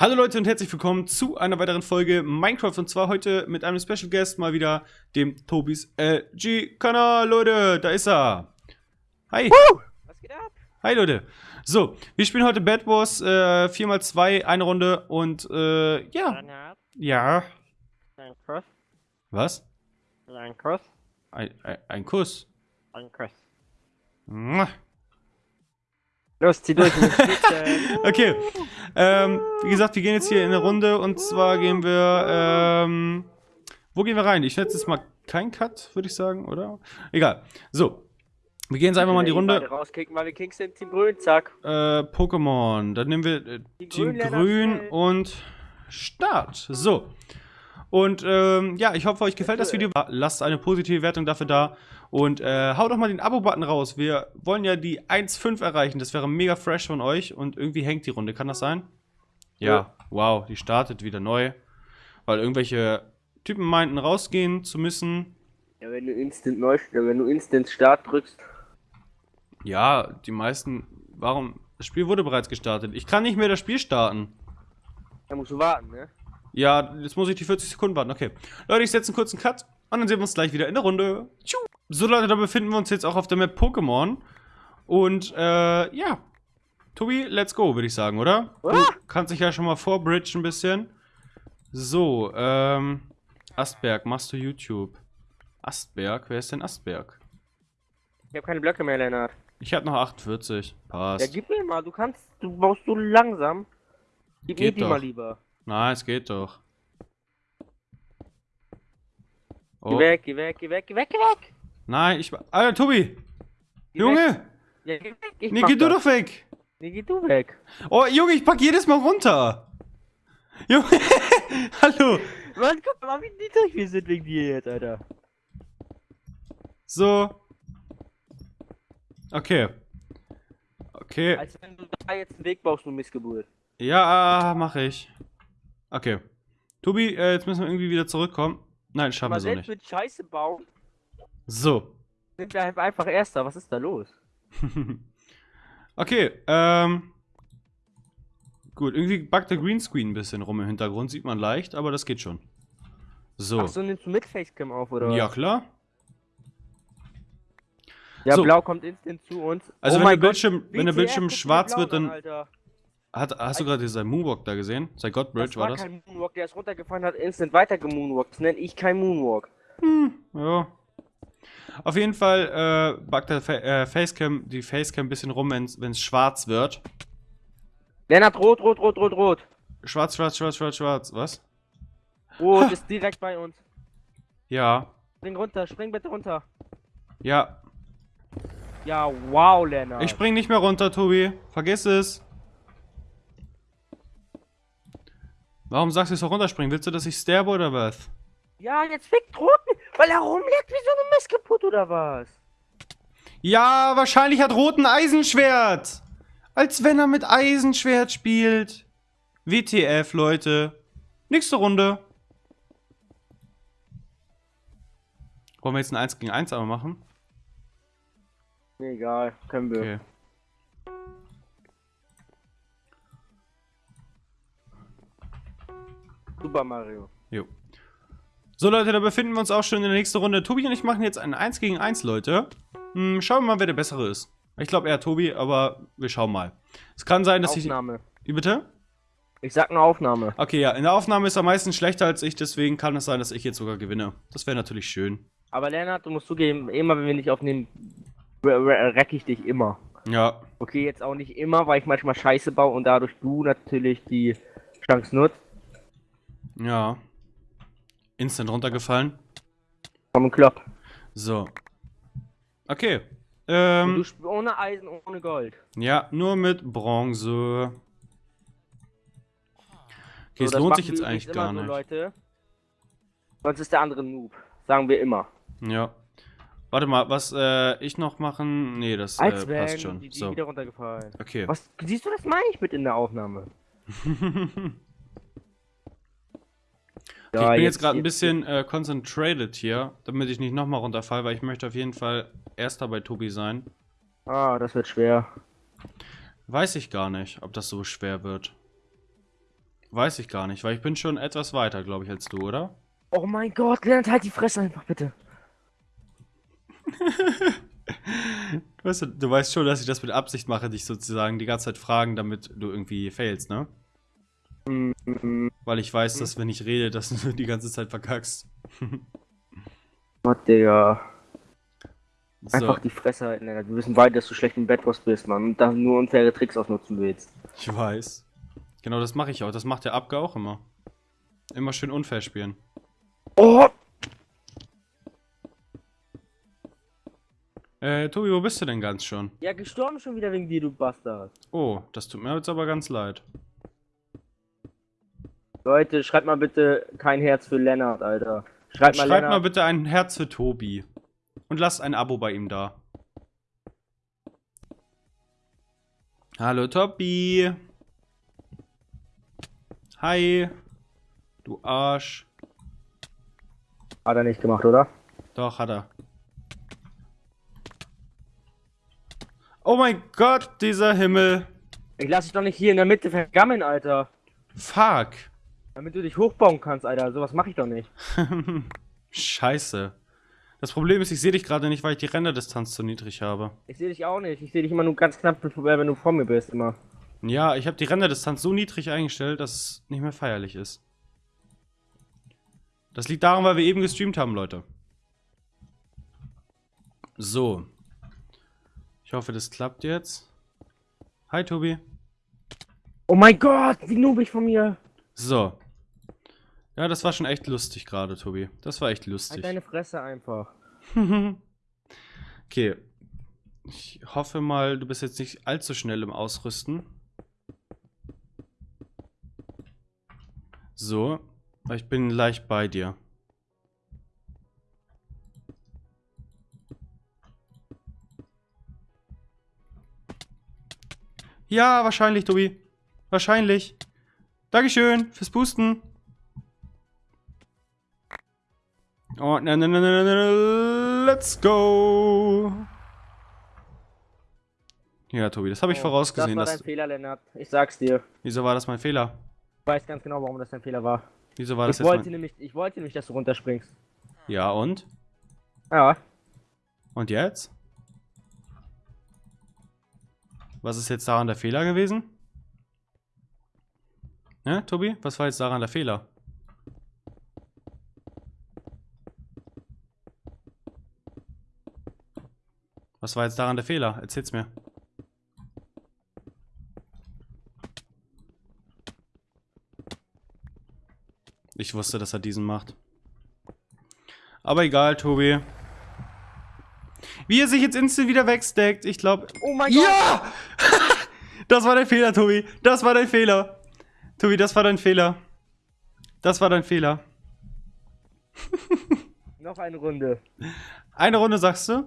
Hallo Leute und herzlich willkommen zu einer weiteren Folge Minecraft und zwar heute mit einem Special Guest mal wieder, dem Tobis LG Kanal, Leute, da ist er. Hi. Woo! Was geht ab? Hi Leute. So, wir spielen heute Bad Wars äh, 4x2, eine Runde und äh, ja. Ja. ein Kuss, Was? ein Kuss, Ein, ein, ein Kuss. ein Kuss. Mua. Los, zieh durch. Okay. Ähm, wie gesagt, wir gehen jetzt hier in eine Runde und zwar gehen wir, ähm, wo gehen wir rein? Ich setze jetzt mal kein Cut, würde ich sagen, oder? Egal. So. Wir gehen jetzt einfach mal in die Runde. rauskicken, weil wir Kings sind, Team Grün, zack. Äh, Pokémon. Dann nehmen wir äh, Team Grün, Grün und Start. So. Und ähm, ja, ich hoffe, euch gefällt das Video. Lasst eine positive Wertung dafür da. Und äh, haut doch mal den Abo-Button raus. Wir wollen ja die 1.5 erreichen. Das wäre mega fresh von euch. Und irgendwie hängt die Runde. Kann das sein? Ja. Wow, die startet wieder neu. Weil irgendwelche Typen meinten, rausgehen zu müssen. Ja, wenn du Instant neu, wenn du Instant Start drückst. Ja, die meisten. Warum? Das Spiel wurde bereits gestartet. Ich kann nicht mehr das Spiel starten. Dann musst du warten, ne? Ja, jetzt muss ich die 40 Sekunden warten. Okay. Leute, ich setze einen kurzen Cut und dann sehen wir uns gleich wieder in der Runde. Tschu. So, Leute, da befinden wir uns jetzt auch auf der Map Pokémon. Und, äh, ja. Tobi, let's go, würde ich sagen, oder? Du kannst dich ja schon mal vorbridgen ein bisschen. So, ähm. Astberg, machst du YouTube? Astberg? Wer ist denn Astberg? Ich habe keine Blöcke mehr, Lennart. Ich hab noch 48. Ja, Passt. gib mir mal, du kannst, du baust so langsam. Gib mir Geht die doch. mal lieber. Nein, es geht doch. Geh Oh, weg, geh weg, geh weg, geh weg, geh weg! nein, ich. Alter, Tobi! Geh Junge! Ja, geh weg, ich Nee, mach geh du doch weg! Nee, geh du weg. Oh, Junge, ich pack jedes Mal runter. Junge, hallo. Mann, guck mal, wie niedrig wir sind wegen dir jetzt, Alter. So. Okay. Okay. Als wenn du da jetzt einen Weg baust, du Missgeburt. Ja, mache ich. Okay. Tobi, äh, jetzt müssen wir irgendwie wieder zurückkommen. Nein, schaffen wir so nicht. mit Scheiße bauen, So. sind wir einfach Erster. Was ist da los? okay, ähm. Gut, irgendwie backt der Greenscreen ein bisschen rum im Hintergrund, sieht man leicht, aber das geht schon. So. Ach so, nimmst du mit Facecam auf, oder? ja, was? klar. Ja, So. blau kommt instant zu uns. Also Oh wenn, der Bildschirm, wenn der Bildschirm schwarz wird, an, dann. Alter. Hat, hast du gerade diesen Moonwalk da gesehen? Seit Godbridge war war das? kein Moonwalk, der ist runtergefallen, hat instant weiter gemoonwalkt. Das nenne ich kein Moonwalk. Ja. Auf jeden Fall äh, backt der Fa äh, Facecam, die Facecam ein bisschen rum, wenn es schwarz wird. Lennart, rot, rot, rot, rot, rot. Schwarz, schwarz, schwarz, schwarz, schwarz. Was? Rot ist direkt bei uns. Ja. Spring runter, spring bitte runter. Ja. Ja, wow, Lennart. Ich spring nicht mehr runter, Tobi. Vergiss es. Warum sagst du, ich soll runterspringen? Willst du, dass ich sterbe oder was? Ja, jetzt fickt Roten, weil er rumliegt wie so eine Missgeburt oder was? Ja, wahrscheinlich hat Rot ein Eisenschwert. Als wenn er mit Eisenschwert spielt. WTF, Leute. Nächste Runde. Wollen wir jetzt ein 1 gegen 1 aber machen? Egal, können wir. Okay. Super Mario. Jo. So, Leute, da befinden wir uns auch schon in der nächsten Runde. Tobi und ich machen jetzt ein 1 gegen 1, Leute. Hm, schauen wir mal, wer der Bessere ist. Ich glaube eher Tobi, aber wir schauen mal. Es kann sein, dass Aufnahme. ich... Wie bitte? Ich sag nur Aufnahme. Okay, ja, in der Aufnahme ist er meistens schlechter als ich, deswegen kann es sein, dass ich jetzt sogar gewinne. Das wäre natürlich schön. Aber Lennart, du musst zugeben, immer wenn wir nicht aufnehmen, re- re- reck ich dich immer. Ja, Okay, jetzt auch nicht immer, weil ich manchmal Scheiße baue und dadurch du natürlich die Chance nutzt. Ja. Instant runtergefallen. Komm, Klopp. So. Okay. Ähm, ohne Eisen, ohne Gold. ja, nur mit Bronze. Okay, So, es das lohnt sich jetzt eigentlich gar immer nicht. So, Leute. Sonst ist der andere Noob. Sagen wir immer. Ja. Warte mal, was äh, ich noch machen? Nee, das äh, passt schon. die, die So. wieder runtergefallen. Okay. Was siehst du, das meine ich mit in der Aufnahme. Okay, ich bin jetzt gerade ein bisschen äh, concentrated hier, damit ich nicht nochmal runterfall, weil ich möchte auf jeden Fall erster bei Tobi sein. Ah, das wird schwer. Weiß ich gar nicht, ob das so schwer wird. Weiß ich gar nicht, weil ich bin schon etwas weiter, glaube ich, als du, oder? Oh mein Gott, Lennart, halt die Fresse einfach, bitte. Weißt du, du weißt schon, dass ich das mit Absicht mache, dich sozusagen die ganze Zeit fragen, damit du irgendwie failst, ne? Weil ich weiß, dass wenn ich rede, dass du die ganze Zeit verkackst. Gott, Digga. So, Einfach die Fresse halten, Lennart. Wir wissen beide, dass du schlecht im Bedwars bist, Mann. Und da nur unfaire Tricks ausnutzen willst. ich weiß. Genau, das mache ich auch. Das macht der Abge auch immer. Immer schön unfair spielen. Oh! Äh, Tobi, wo bist du denn ganz schon? Ja, gestorben schon wieder wegen dir, du Bastard. Oh, das tut mir jetzt aber ganz leid. Leute, schreibt mal bitte kein Herz für Lennart, Alter. Schreibt mal Schreibt mal bitte ein Herz für Tobi. Und lasst ein Abo bei ihm da. Hallo Tobi. Hi. Du Arsch. Hat er nicht gemacht, oder? Doch, hat er. Oh mein Gott, dieser Himmel. Ich lass dich doch nicht hier in der Mitte vergammeln, Alter. Fuck. Damit du dich hochbauen kannst, Alter. Sowas mache ich doch nicht. Scheiße. Das Problem ist, ich sehe dich gerade nicht, weil ich die Renderdistanz zu niedrig habe. Ich sehe dich auch nicht. Ich sehe dich immer nur ganz knapp, wenn du vor mir bist, immer. Ja, ich habe die Renderdistanz so niedrig eingestellt, dass es nicht mehr feierlich ist. Das liegt daran, weil wir eben gestreamt haben, Leute. So. Ich hoffe, das klappt jetzt. Hi, Tobi. Oh mein Gott, wie nubig von mir. So. Ja, das war schon echt lustig gerade, Tobi. Das war echt Halt lustig. deine Fresse einfach. okay. Ich hoffe mal, du bist jetzt nicht allzu schnell im Ausrüsten. So. Ich bin leicht bei dir. Ja, wahrscheinlich, Tobi. Wahrscheinlich. Dankeschön fürs Boosten. Oh, na, na, let's go. Ja, Tobi, das habe ich Oh, vorausgesehen. Das war dein Fehler, Lennart. Ich sag's dir. wieso war das mein Fehler? Ich weiß ganz genau, warum das dein Fehler war. Wieso war das Ich jetzt wollte, mein... nämlich, ich wollte nämlich, dass du runterspringst. Ja, und? Ja. Und jetzt? Was ist jetzt daran der Fehler gewesen? Ne, Tobi? Was war jetzt daran der Fehler? Was war jetzt daran der Fehler? Erzähl's mir. Ich wusste, dass er diesen macht. Aber egal, Tobi. Wie er sich jetzt instant wieder wegsteckt, ich glaube. Oh mein Gott. Ja! das war dein Fehler, Tobi. Das war dein Fehler. Tobi, das war dein Fehler. Das war dein Fehler. Noch eine Runde. Eine Runde sagst du?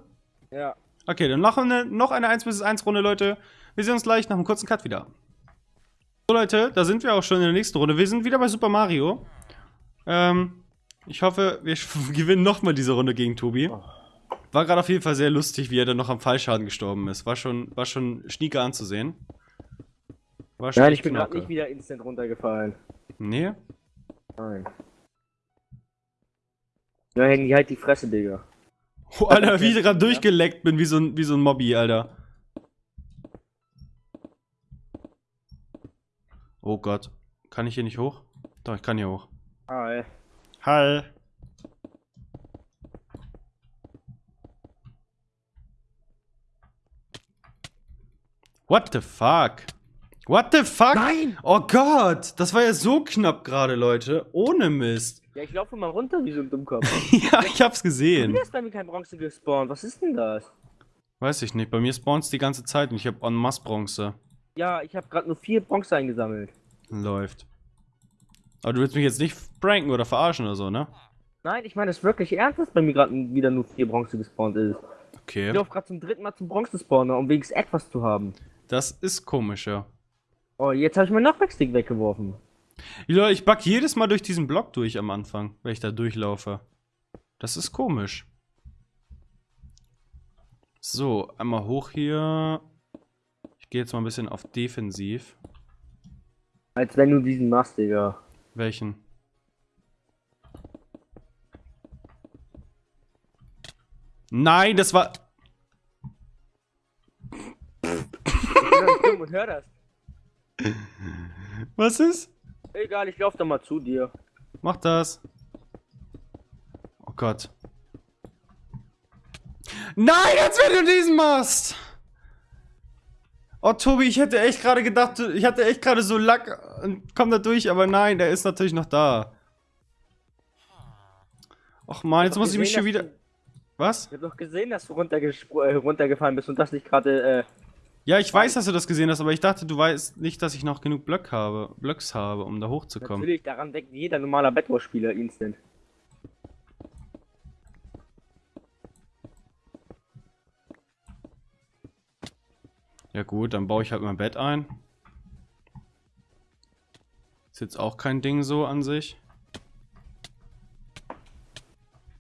Ja. Okay, dann noch eine, noch eine 1 bis 1 Runde, Leute. Wir sehen uns gleich nach einem kurzen Cut wieder. So, Leute, da sind wir auch schon in der nächsten Runde. Wir sind wieder bei Super Mario. Ähm, ich hoffe, wir gewinnen nochmal diese Runde gegen Tobi. War gerade auf jeden Fall sehr lustig, wie er dann noch am Fallschaden gestorben ist. War schon, war schon schnieke anzusehen. War schon Nein, ich bin gerade nicht wieder instant runtergefallen. Nee? Nein. Ja, Handy, halt die Fresse, Digga. Oh, Alter, wie ich gerade durchgeleckt bin, wie so ein, wie so ein Mobby, Alter. Oh Gott. Kann ich hier nicht hoch? Doch, ich kann hier hoch. Ey. Hi. What the fuck? What the fuck? Nein! Oh Gott, das war ja so knapp gerade, Leute. Ohne Mist. Ja, ich laufe mal runter wie so ein Dummkopf. ja, ich hab's Wie gesehen. ist bei mir kein Bronze gespawnt? Was ist denn das? Weiß ich nicht, bei mir spawnt's die ganze Zeit und ich hab en masse Bronze. Ja, ich habe gerade nur vier Bronze eingesammelt. Läuft. Aber du willst mich jetzt nicht pranken oder verarschen oder so, ne? Nein, ich meine das wirklich ernst, dass bei mir gerade wieder nur vier Bronze gespawnt ist. Ich Okay. laufe gerade zum dritten Mal zum Bronze-Spawner, um wenigstens etwas zu haben. Das ist komisch, ja. Oh, jetzt habe ich meinen Knockback-Stick weggeworfen. Ja, ich back jedes Mal durch diesen Block durch am Anfang, wenn ich da durchlaufe. Das ist komisch. So, einmal hoch hier. Ich gehe jetzt mal ein bisschen auf defensiv. Als wenn du diesen machst, Digga. Welchen? Nein, das war. Ich bin dumm und hör das. Was ist? Egal, ich lauf doch mal zu dir. Mach das. Oh Gott. Nein, als wenn du diesen machst! Oh, Tobi, ich hätte echt gerade gedacht, ich hatte echt gerade so Lack und komm da durch, aber nein, der ist natürlich noch da. Och man, jetzt muss ich mich gesehen, schon wieder... du- Was? Ich hab doch gesehen, dass du äh, runtergefallen bist und das nicht gerade, äh, Ja, ich weiß, dass du das gesehen hast, aber ich dachte, du weißt nicht, dass ich noch genug Blöcke habe, Blöcks habe, um da hochzukommen. natürlich, daran denkt jeder normaler Bedwars-Spieler instant. Ja gut, dann baue ich halt mein Bett ein. Ist jetzt auch kein Ding so an sich.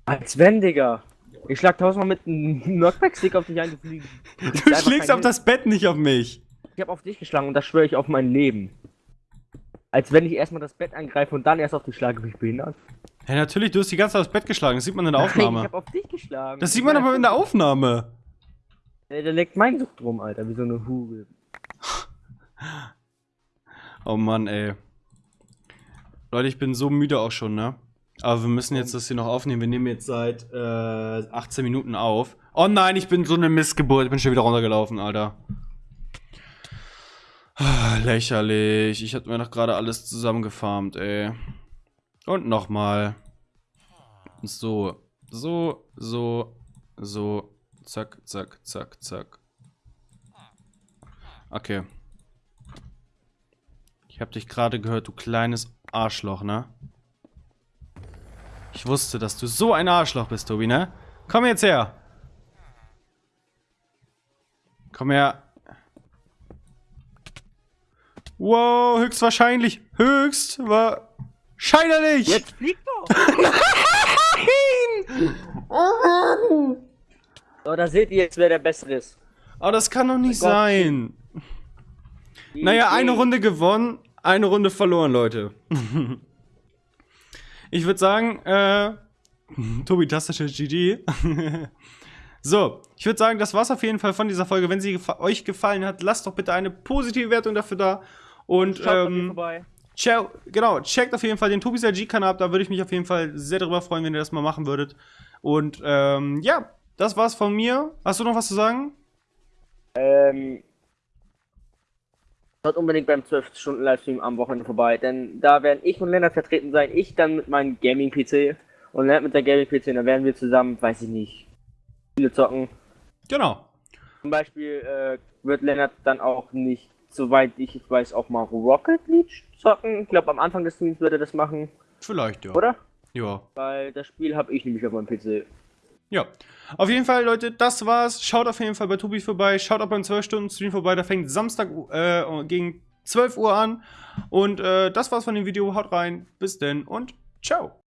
Als wenn, Digga. Ich schlag tausendmal mit einem Knockback-Stick auf dich ein, du fliegst. Du schlägst auf das Bett, nicht auf mich. Ich hab auf dich geschlagen und das schwöre ich auf mein Leben. Als wenn ich erstmal das Bett angreife und dann erst auf dich schlage, bin ich behindert. Ja, natürlich, du hast die ganze Zeit aufs Bett geschlagen. Das sieht man in der Nein, ich Aufnahme. hab auf dich geschlagen. Das sieht man aber in der Aufnahme. Äh, Da leckt mein Sucht rum, Alter, wie so eine Hure. Oh Mann, ey. Leute, ich bin so müde auch schon, ne? Aber wir müssen jetzt das hier noch aufnehmen. Wir nehmen jetzt seit äh, 18 Minuten auf. Oh nein, ich bin so eine Missgeburt. Ich bin schon wieder runtergelaufen, Alter. Ah, Lächerlich. Ich hatte mir doch gerade alles zusammengefarmt, ey. Und nochmal. So. So, so, so. Zack, zack, zack, zack. Okay. Ich hab dich gerade gehört, du kleines Arschloch, ne? Ich wusste, dass du so ein Arschloch bist, Tobi, ne? Komm jetzt her. Komm her. Wow, höchstwahrscheinlich. Höchst wahrscheinlich. Jetzt flieg doch! Nein! Oh. So, da seht ihr jetzt, wer der Bessere ist. Aber das kann doch nicht Gott. sein. Naja, eine Runde gewonnen, eine Runde verloren, Leute. ich würde sagen, äh, Tobi Tastische GG. so, ich würde sagen, das war's auf jeden Fall von dieser Folge. Wenn sie gefa euch gefallen hat, lasst doch bitte eine positive Wertung dafür da. Und Schaut ähm, vorbei. Genau, checkt auf jeden Fall den Tobis LG-Kanal ab, da würde ich mich auf jeden Fall sehr darüber freuen, wenn ihr das mal machen würdet. Und ähm, ja, das war's von mir. Hast du noch was zu sagen? Ähm. Schaut unbedingt beim 12-Stunden-Livestream am Wochenende vorbei, denn da werden ich und Lennart vertreten sein. Ich dann mit meinem Gaming-PC und Lennart mit der Gaming-PC. Und dann werden wir zusammen, weiß ich nicht, Spiele zocken. Genau. Zum Beispiel äh, wird Lennart dann auch nicht, soweit ich weiß, auch mal Rocket League zocken. Ich glaube, am Anfang des Streams wird er das machen, Vielleicht, ja. oder? Ja. Weil das Spiel habe ich nämlich auf meinem PC. Ja. Auf jeden Fall, Leute, das war's. Schaut auf jeden Fall bei Tobi vorbei. Schaut auch beim 12-Stunden-Stream vorbei. Der fängt Samstag äh, gegen 12 Uhr an. Und äh, das war's von dem Video. Haut rein. Bis denn und ciao.